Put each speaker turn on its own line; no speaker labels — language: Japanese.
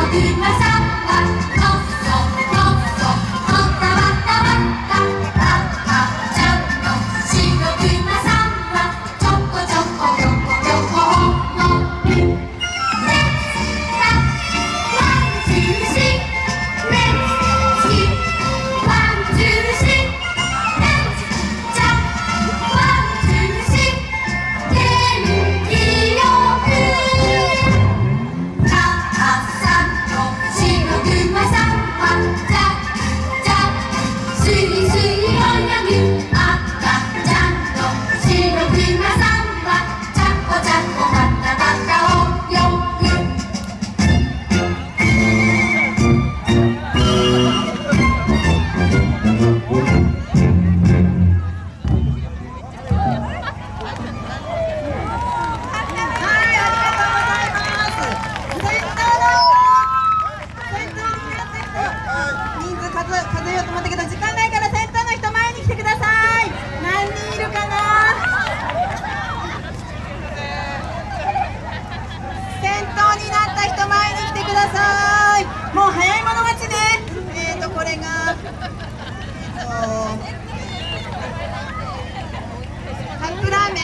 のうまさ人数数数えようと思ったけど時間ないから先頭の人前に来てください。何人いるかな？先頭になった人前に来てください。もう早い者勝ちね。えーとこれがえーと